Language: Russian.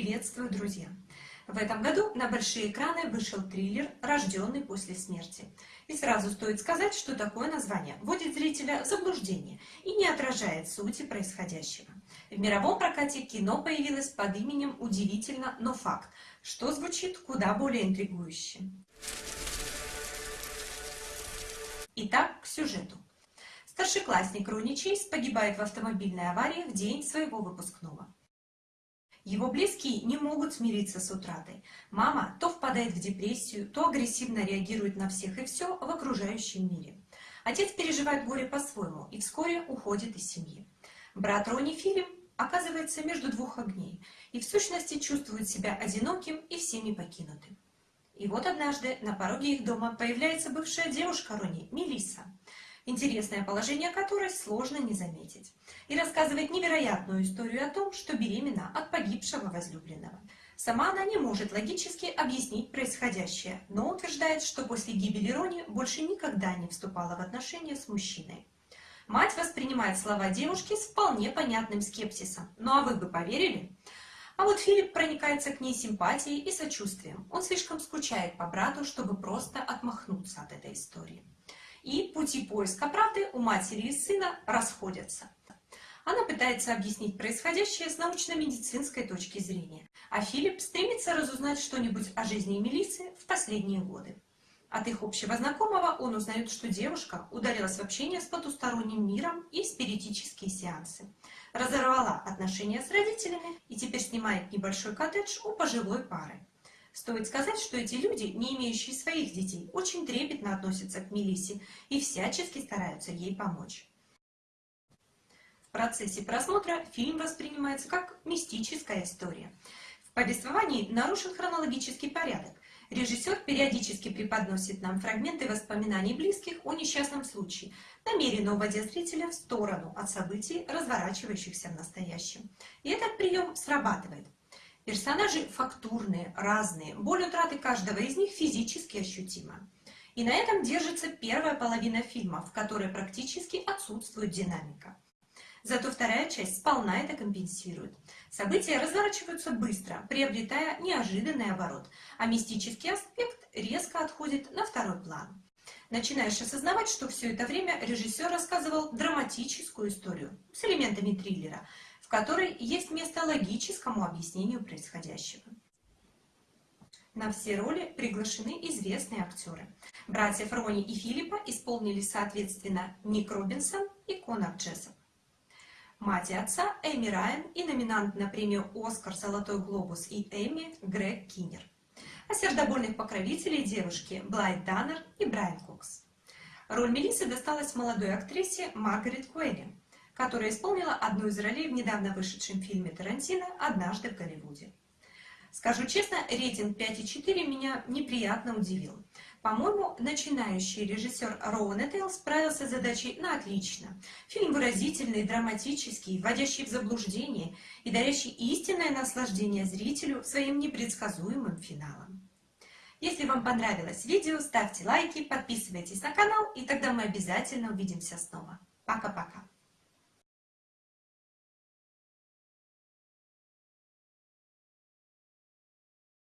Приветствую, друзья! В этом году на большие экраны вышел триллер «Рожденный после смерти». И сразу стоит сказать, что такое название вводит зрителя в заблуждение и не отражает сути происходящего. В мировом прокате кино появилось под именем «Удивительно, но факт», что звучит куда более интригующе. Итак, к сюжету. Старшеклассник Рони Чейз погибает в автомобильной аварии в день своего выпускного. Его близкие не могут смириться с утратой. Мама то впадает в депрессию, то агрессивно реагирует на всех и все в окружающем мире. Отец переживает горе по-своему и вскоре уходит из семьи. Брат Рони Филипп оказывается между двух огней и в сущности чувствует себя одиноким и всеми покинутым. И вот однажды на пороге их дома появляется бывшая девушка Рони, Мелисса интересное положение которой сложно не заметить, и рассказывает невероятную историю о том, что беременна от погибшего возлюбленного. Сама она не может логически объяснить происходящее, но утверждает, что после гибели Рони больше никогда не вступала в отношения с мужчиной. Мать воспринимает слова девушки с вполне понятным скепсисом. Ну а вы бы поверили? А вот Филипп проникается к ней симпатией и сочувствием. Он слишком скучает по брату, чтобы просто отмахнуться от этой истории и пути поиска правды у матери и сына расходятся. Она пытается объяснить происходящее с научно-медицинской точки зрения, а Филипп стремится разузнать что-нибудь о жизни Мелиссы в последние годы. От их общего знакомого он узнает, что девушка ударилась в общение с потусторонним миром и спиритические сеансы. Разорвала отношения с родителями и теперь снимает небольшой коттедж у пожилой пары. Стоит сказать, что эти люди, не имеющие своих детей, очень трепетно относятся к Мелиссе и всячески стараются ей помочь. В процессе просмотра фильм воспринимается как мистическая история. В повествовании нарушен хронологический порядок. Режиссер периодически преподносит нам фрагменты воспоминаний близких о несчастном случае, намеренно уводя зрителя в сторону от событий, разворачивающихся в настоящем. И этот прием срабатывает. Персонажи фактурные, разные, боль утраты каждого из них физически ощутима. И на этом держится первая половина фильма, в которой практически отсутствует динамика. Зато вторая часть сполна это компенсирует. События разворачиваются быстро, приобретая неожиданный оборот, а мистический аспект резко отходит на второй план. Начинаешь осознавать, что все это время режиссер рассказывал драматическую историю с элементами триллера, которой есть место логическому объяснению происходящего. На все роли приглашены известные актеры. Братьев Рони и Филиппа исполнили соответственно Ник Робинсон и Конор Джессоп. Мать и отца Эми Райан и номинант на премию «Оскар», «Золотой глобус» и Эми Грег Киннер. А сердобольных покровителей девушки Блайт Даннер и Брайан Кокс. Роль Мелиссы досталась молодой актрисе Маргарет Куэлли которая исполнила одну из ролей в недавно вышедшем фильме Тарантино «Однажды в Голливуде». Скажу честно, рейтинг 5,4 меня неприятно удивил. По-моему, начинающий режиссер Роуэн Этейл справился с задачей на отлично. Фильм выразительный, драматический, вводящий в заблуждение и дарящий истинное наслаждение зрителю своим непредсказуемым финалом. Если вам понравилось видео, ставьте лайки, подписывайтесь на канал, и тогда мы обязательно увидимся снова. Пока-пока!